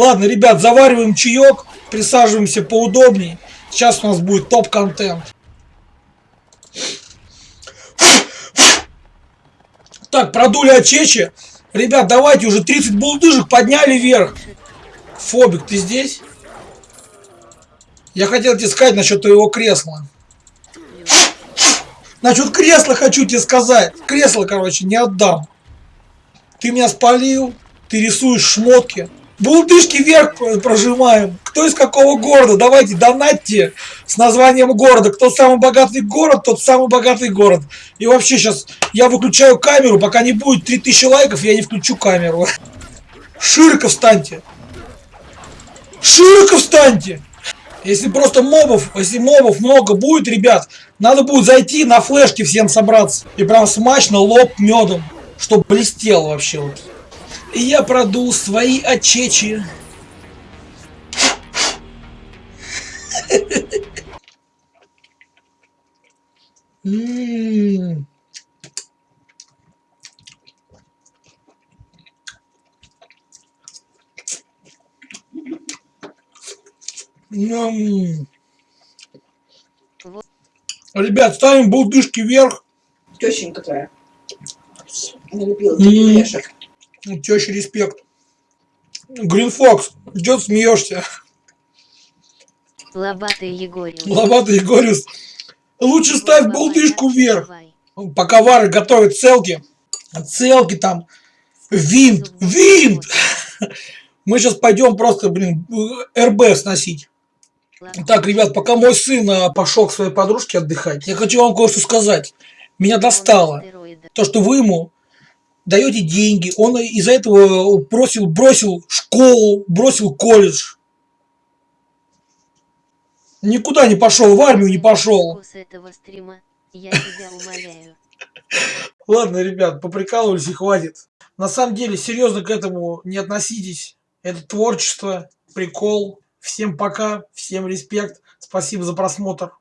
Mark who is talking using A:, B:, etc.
A: Ладно, ребят, завариваем чаек, присаживаемся поудобнее. Сейчас у нас будет топ-контент. Так, продули очечи. Ребят, давайте уже 30 булдыжек подняли вверх. Фобик, ты здесь? Я хотел тебе сказать насчет твоего кресла. Насчет кресла хочу тебе сказать. Кресло, короче, не отдам. Ты меня спалил, ты рисуешь шмотки. Булдышки вверх прожимаем. Кто из какого города? Давайте донатьте с названием города. Кто самый богатый город, тот самый богатый город. И вообще сейчас я выключаю камеру. Пока не будет 3000 лайков, я не включу камеру. Широко встаньте. Широко встаньте. Если просто мобов, если мобов много будет, ребят, надо будет зайти на флешке всем собраться. И прям смачно лоб медом, чтобы блестел вообще вот. И я продул свои очечи. М-м-м. Ребят, ставим булдышки вверх.
B: Тещенька твоя. Таких орешек.
A: Теща респект. Грин Фокс, идет смеешься.
C: Лобатый Егорий.
A: Лобатый Егорис. Лучше ставь булдышку вверх. Пока Вары готовит целки. Целки там. Винт. Винт. Мы сейчас пойдем просто, блин, РБ сносить. Так, ребят, пока мой сын а, пошел к своей подружке отдыхать, я хочу вам кое-что сказать. Меня достало. То, что вы ему даете деньги, он из-за этого бросил, бросил школу, бросил колледж. Никуда не пошел, в армию не пошел. Ладно, ребят, поприкалывались и хватит. На самом деле, серьезно к этому не относитесь. Это творчество, прикол. Всем пока, всем респект. Спасибо за просмотр.